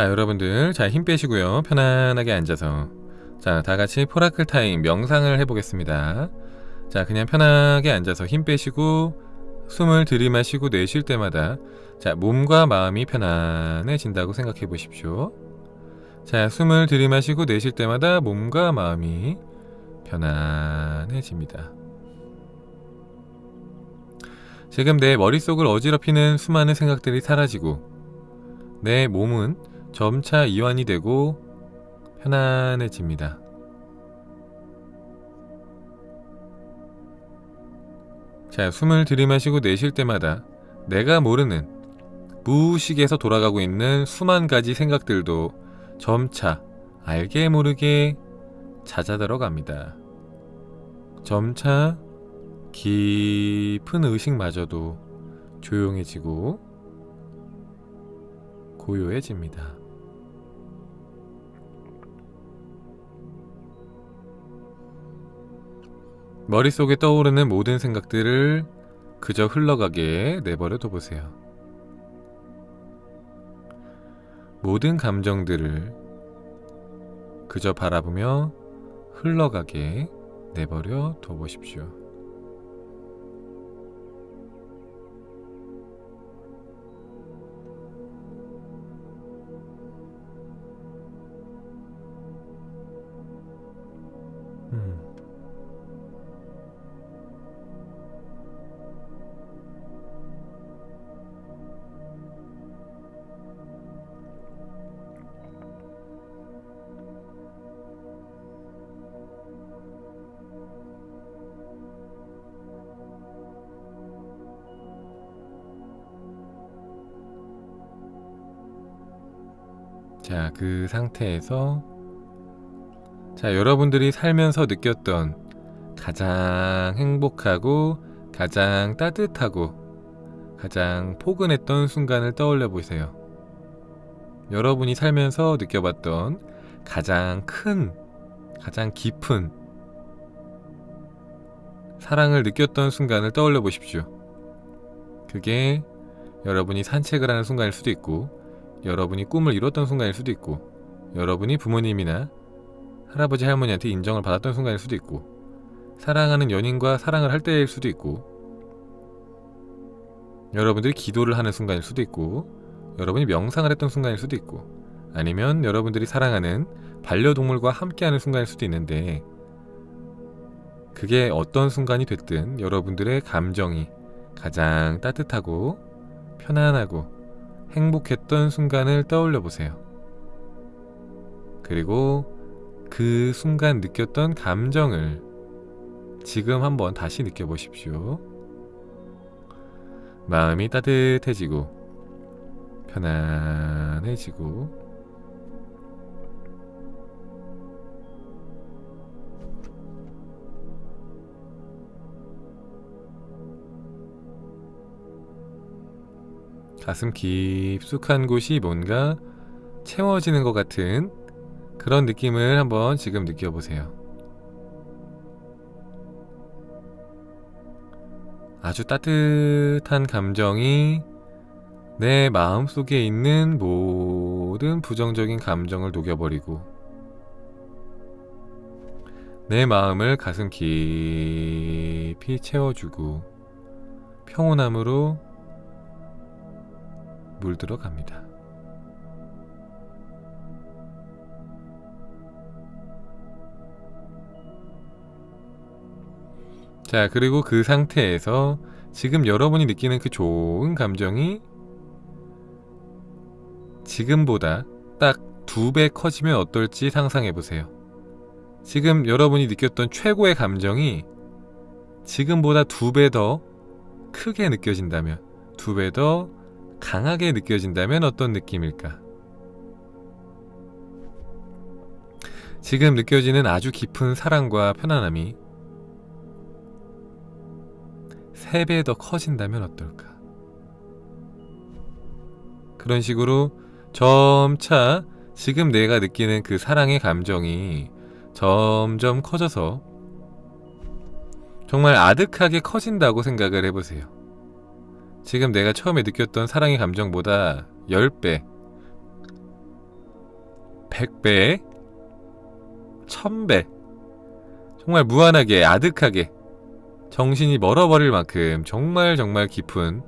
자 여러분들 자 힘 빼시고요. 편안하게 앉아서. 자 다같이 포라클 타임 명상을 해보겠습니다. 자 그냥 편하게 앉아서 힘 빼시고 숨을 들이마시고 내쉴 때마다 자 몸과 마음이 편안해진다고 생각해 보십시오. 자 숨을 들이마시고 내쉴 때마다 몸과 마음이 편안해집니다. 지금 내 머릿속을 어지럽히는 수많은 생각들이 사라지고 내 몸은 점차 이완이 되고 편안해집니다. 자, 숨을 들이마시고 내쉴 때마다 내가 모르는 무의식에서 돌아가고 있는 수만 가지 생각들도 점차 알게 모르게 잦아들어 갑니다. 점차 깊은 의식마저도 조용해지고 고요해집니다. 머릿속에 떠오르는 모든 생각들을 그저 흘러가게 내버려 둬보세요. 모든 감정들을 그저 바라보며 흘러가게 내버려 둬보십시오. 자, 그 상태에서 자, 여러분들이 살면서 느꼈던 가장 행복하고 가장 따뜻하고 가장 포근했던 순간을 떠올려 보세요. 여러분이 살면서 느껴봤던 가장 큰, 가장 깊은 사랑을 느꼈던 순간을 떠올려 보십시오. 그게 여러분이 산책을 하는 순간일 수도 있고 여러분이 꿈을 이뤘던 순간일 수도 있고 여러분이 부모님이나 할아버지 할머니한테 인정을 받았던 순간일 수도 있고 사랑하는 연인과 사랑을 할 때일 수도 있고 여러분들이 기도를 하는 순간일 수도 있고 여러분이 명상을 했던 순간일 수도 있고 아니면 여러분들이 사랑하는 반려동물과 함께하는 순간일 수도 있는데 그게 어떤 순간이 됐든 여러분들의 감정이 가장 따뜻하고 편안하고 행복했던 순간을 떠올려 보세요. 그리고 그 순간 느꼈던 감정을 지금 한번 다시 느껴보십시오. 마음이 따뜻해지고 편안해지고 가슴 깊숙한 곳이 뭔가 채워지는 것 같은 그런 느낌을 한번 지금 느껴보세요. 아주 따뜻한 감정이 내 마음 속에 있는 모든 부정적인 감정을 녹여버리고 내 마음을 가슴 깊이 채워주고 평온함으로 물들어 갑니다. 자, 그리고 그 상태에서 지금 여러분이 느끼는 그 좋은 감정이 지금보다 딱 두 배 커지면 어떨지 상상해 보세요. 지금 여러분이 느꼈던 최고의 감정이 지금보다 두 배 더 크게 느껴진다면, 두 배 더 강하게 느껴진다면 어떤 느낌일까? 지금 느껴지는 아주 깊은 사랑과 편안함이 3배 더 커진다면 어떨까? 그런 식으로 점차 지금 내가 느끼는 그 사랑의 감정이 점점 커져서 정말 아득하게 커진다고 생각을 해보세요. 지금 내가 처음에 느꼈던 사랑의 감정보다 10배 100배, 1000배, 정말 무한하게, 아득하게, 정신이 멀어버릴 만큼 정말 정말 깊은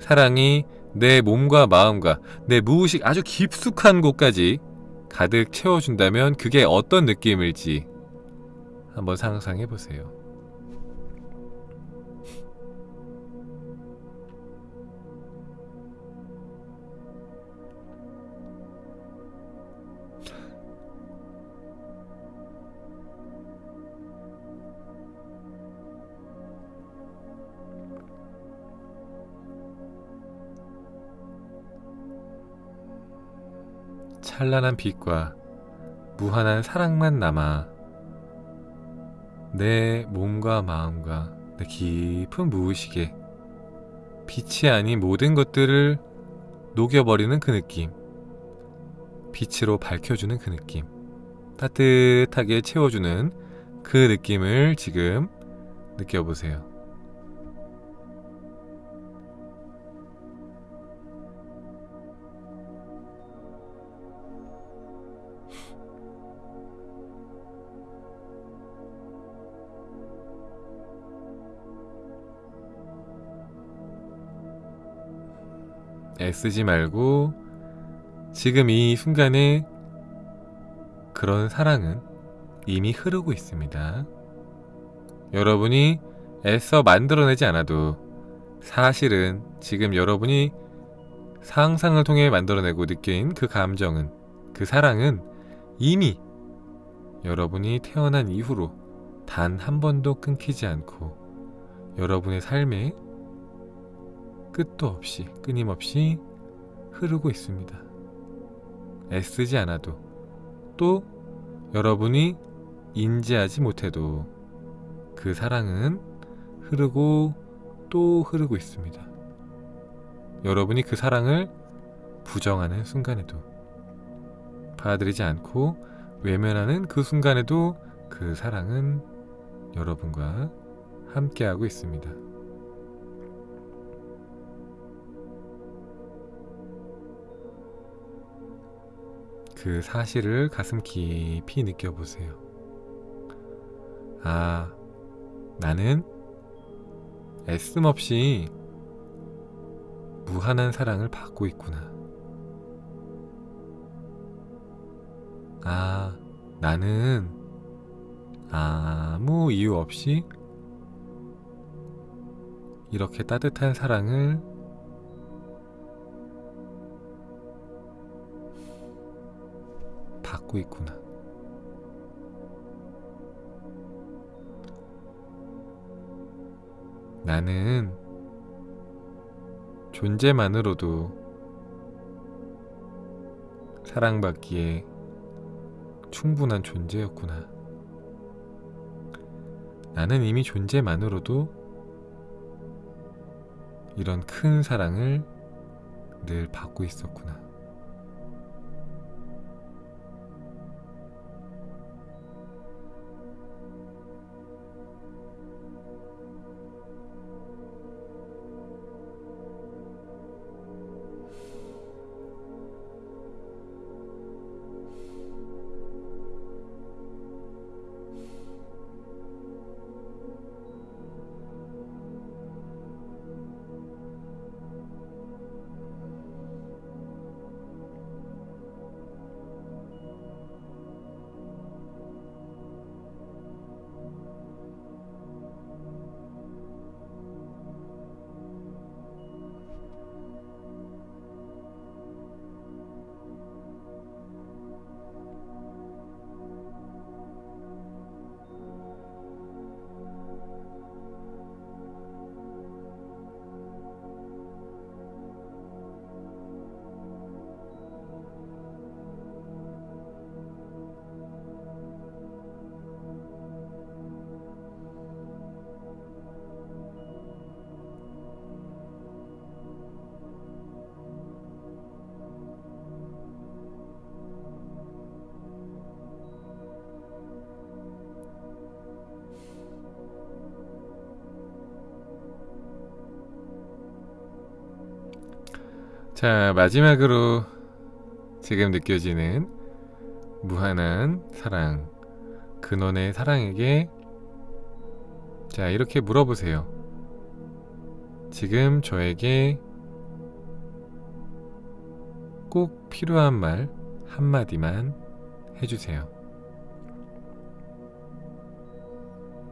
사랑이 내 몸과 마음과 내 무의식 아주 깊숙한 곳까지 가득 채워준다면 그게 어떤 느낌일지 한번 상상해 보세요. 찬란한 빛과 무한한 사랑만 남아 내 몸과 마음과 내 깊은 무의식에 빛이 아닌 모든 것들을 녹여버리는 그 느낌 빛으로 밝혀주는 그 느낌 따뜻하게 채워주는 그 느낌을 지금 느껴보세요. 애쓰지 말고 지금 이 순간에 그런 사랑은 이미 흐르고 있습니다. 여러분이 애써 만들어내지 않아도 사실은 지금 여러분이 상상을 통해 만들어내고 느낀 그 감정은 그 사랑은 이미 여러분이 태어난 이후로 단 한 번도 끊기지 않고 여러분의 삶에 끝도 없이 끊임없이 흐르고 있습니다. 애쓰지 않아도 또 여러분이 인지하지 못해도 그 사랑은 흐르고 또 흐르고 있습니다. 여러분이 그 사랑을 부정하는 순간에도 받아들이지 않고 외면하는 그 순간에도 그 사랑은 여러분과 함께하고 있습니다. 그 사실을 가슴 깊이 느껴보세요. 아, 나는 애씀 없이 무한한 사랑을 받고 있구나. 아, 나는 아무 이유 없이 이렇게 따뜻한 사랑을 받고 있구나. 나는 존재만으로도 사랑받기에 충분한 존재였구나. 나는 이미 존재만으로도 이런 큰 사랑을 늘 받고 있었구나. 자, 마지막으로 지금 느껴지는 무한한 사랑, 근원의 사랑에게 자, 이렇게 물어보세요. 지금 저에게 꼭 필요한 말 한마디만 해주세요.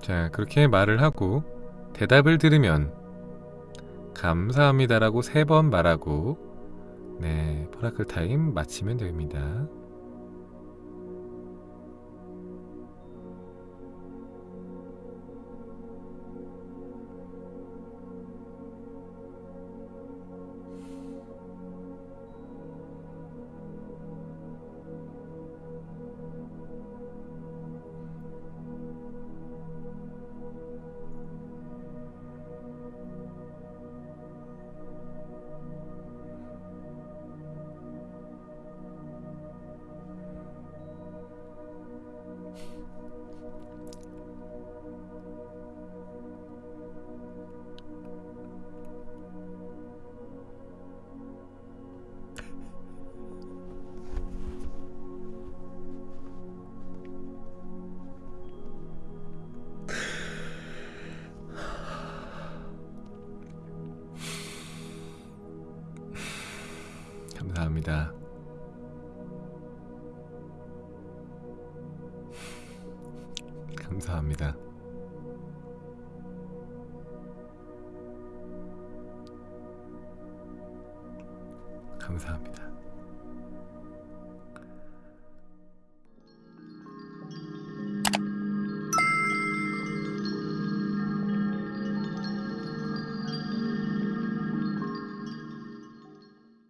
자, 그렇게 말을 하고 대답을 들으면 감사합니다라고 세 번 말하고 네, 포라클 타임 마치면 됩니다. 감사합니다. 감사합니다. 감사합니다.